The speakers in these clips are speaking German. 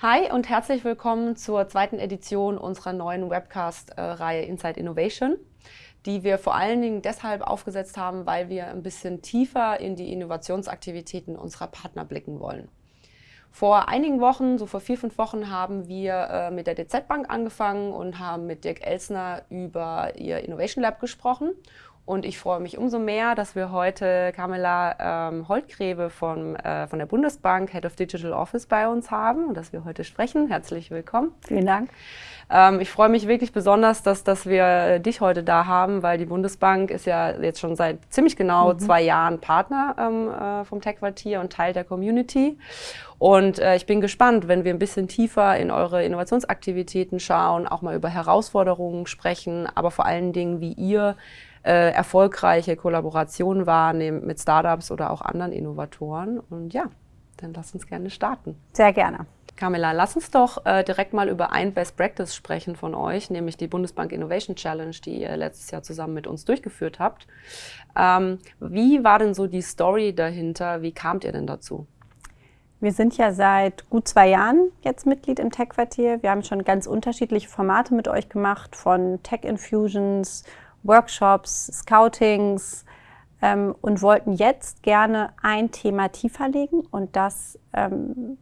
Hi und herzlich willkommen zur zweiten Edition unserer neuen Webcast-Reihe Inside Innovation, die wir vor allen Dingen deshalb aufgesetzt haben, weil wir ein bisschen tiefer in die Innovationsaktivitäten unserer Partner blicken wollen. Vor einigen Wochen, so vor vier, fünf Wochen, haben wir äh, mit der DZ Bank angefangen und haben mit Dirk Elsner über ihr Innovation Lab gesprochen. Und ich freue mich umso mehr, dass wir heute Carmela ähm, Holtgreve von, äh, von der Bundesbank, Head of Digital Office, bei uns haben und dass wir heute sprechen. Herzlich willkommen. Vielen Dank. Ähm, ich freue mich wirklich besonders, dass, dass wir dich heute da haben, weil die Bundesbank ist ja jetzt schon seit ziemlich genau mhm. zwei Jahren Partner ähm, äh, vom Tech-Quartier und Teil der Community. Und äh, ich bin gespannt, wenn wir ein bisschen tiefer in eure Innovationsaktivitäten schauen, auch mal über Herausforderungen sprechen, aber vor allen Dingen, wie ihr äh, erfolgreiche Kollaborationen wahrnehmen mit Startups oder auch anderen Innovatoren. Und ja, dann lass uns gerne starten. Sehr gerne. Camilla, lass uns doch äh, direkt mal über ein Best Practice sprechen von euch, nämlich die Bundesbank Innovation Challenge, die ihr letztes Jahr zusammen mit uns durchgeführt habt. Ähm, wie war denn so die Story dahinter? Wie kamt ihr denn dazu? Wir sind ja seit gut zwei Jahren jetzt Mitglied im Tech-Quartier. Wir haben schon ganz unterschiedliche Formate mit euch gemacht, von Tech-Infusions, Workshops, Scoutings ähm, und wollten jetzt gerne ein Thema tiefer legen und das ähm,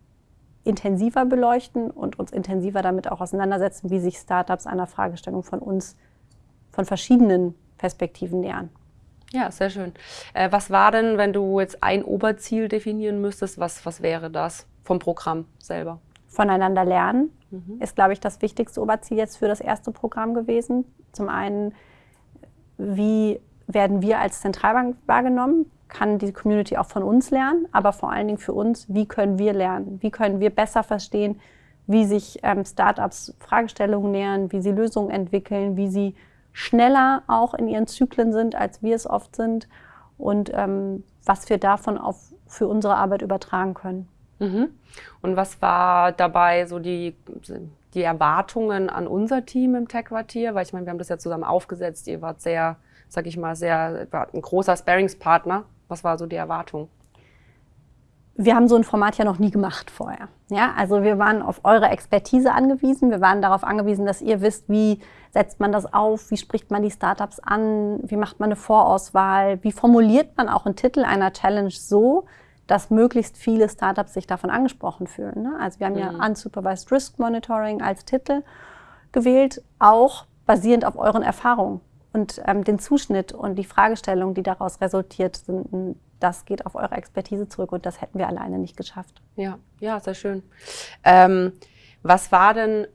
intensiver beleuchten und uns intensiver damit auch auseinandersetzen, wie sich Startups einer Fragestellung von uns von verschiedenen Perspektiven nähern. Ja, sehr schön. Äh, was war denn, wenn du jetzt ein Oberziel definieren müsstest, was, was wäre das vom Programm selber? Voneinander lernen mhm. ist, glaube ich, das wichtigste Oberziel jetzt für das erste Programm gewesen. Zum einen wie werden wir als Zentralbank wahrgenommen, kann die Community auch von uns lernen, aber vor allen Dingen für uns, wie können wir lernen, wie können wir besser verstehen, wie sich ähm, Startups Fragestellungen nähern, wie sie Lösungen entwickeln, wie sie schneller auch in ihren Zyklen sind, als wir es oft sind und ähm, was wir davon auf, für unsere Arbeit übertragen können. Mhm. Und was war dabei so die, die Erwartungen an unser Team im Tech-Quartier? Weil ich meine, wir haben das ja zusammen aufgesetzt. Ihr wart sehr, sag ich mal, sehr, wart ein großer Sparringspartner. Was war so die Erwartung? Wir haben so ein Format ja noch nie gemacht vorher. Ja, also wir waren auf eure Expertise angewiesen. Wir waren darauf angewiesen, dass ihr wisst, wie setzt man das auf, wie spricht man die Startups an, wie macht man eine Vorauswahl, wie formuliert man auch einen Titel einer Challenge so, dass möglichst viele Startups sich davon angesprochen fühlen. Ne? Also wir haben mhm. ja Unsupervised Risk Monitoring als Titel gewählt, auch basierend auf euren Erfahrungen und ähm, den Zuschnitt und die Fragestellungen, die daraus resultiert sind. Das geht auf eure Expertise zurück und das hätten wir alleine nicht geschafft. Ja, ja, sehr schön. Ähm, was war denn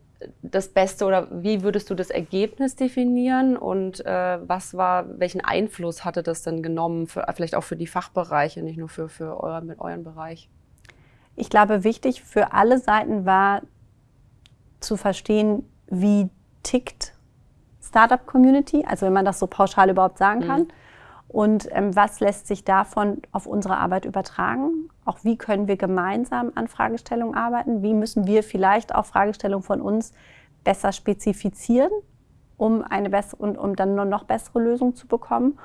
das Beste oder wie würdest du das Ergebnis definieren und äh, was war, welchen Einfluss hatte das denn genommen, für, vielleicht auch für die Fachbereiche, nicht nur für, für euer, mit euren Bereich? Ich glaube, wichtig für alle Seiten war zu verstehen, wie tickt Startup-Community, also wenn man das so pauschal überhaupt sagen kann. Mhm. Und ähm, was lässt sich davon auf unsere Arbeit übertragen? Auch wie können wir gemeinsam an Fragestellungen arbeiten? Wie müssen wir vielleicht auch Fragestellungen von uns besser spezifizieren, um, eine bessere, und, um dann noch bessere Lösungen zu bekommen?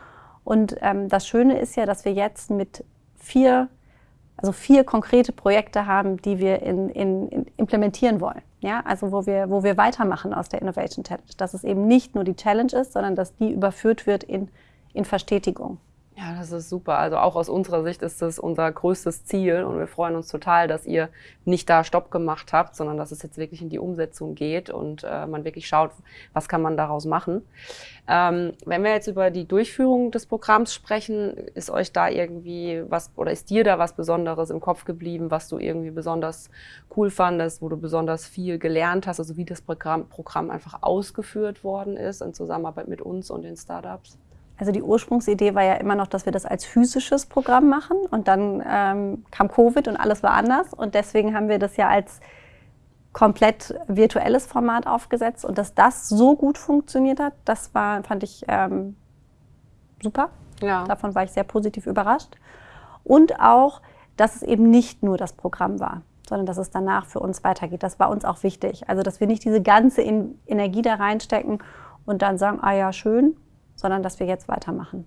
Und ähm, das Schöne ist ja, dass wir jetzt mit vier, also vier konkrete Projekte haben, die wir in, in, in implementieren wollen. Ja, also wo wir, wo wir weitermachen aus der Innovation Challenge. Dass es eben nicht nur die Challenge ist, sondern dass die überführt wird in in Verstetigung. Ja, das ist super. Also auch aus unserer Sicht ist das unser größtes Ziel und wir freuen uns total, dass ihr nicht da Stopp gemacht habt, sondern dass es jetzt wirklich in die Umsetzung geht und äh, man wirklich schaut, was kann man daraus machen. Ähm, wenn wir jetzt über die Durchführung des Programms sprechen, ist euch da irgendwie was oder ist dir da was Besonderes im Kopf geblieben, was du irgendwie besonders cool fandest, wo du besonders viel gelernt hast, also wie das Programm, Programm einfach ausgeführt worden ist in Zusammenarbeit mit uns und den Startups? Also die Ursprungsidee war ja immer noch, dass wir das als physisches Programm machen und dann ähm, kam Covid und alles war anders und deswegen haben wir das ja als komplett virtuelles Format aufgesetzt und dass das so gut funktioniert hat, das war, fand ich ähm, super. Ja. Davon war ich sehr positiv überrascht. Und auch, dass es eben nicht nur das Programm war, sondern dass es danach für uns weitergeht. Das war uns auch wichtig. Also, dass wir nicht diese ganze Energie da reinstecken und dann sagen, ah ja, schön, sondern dass wir jetzt weitermachen.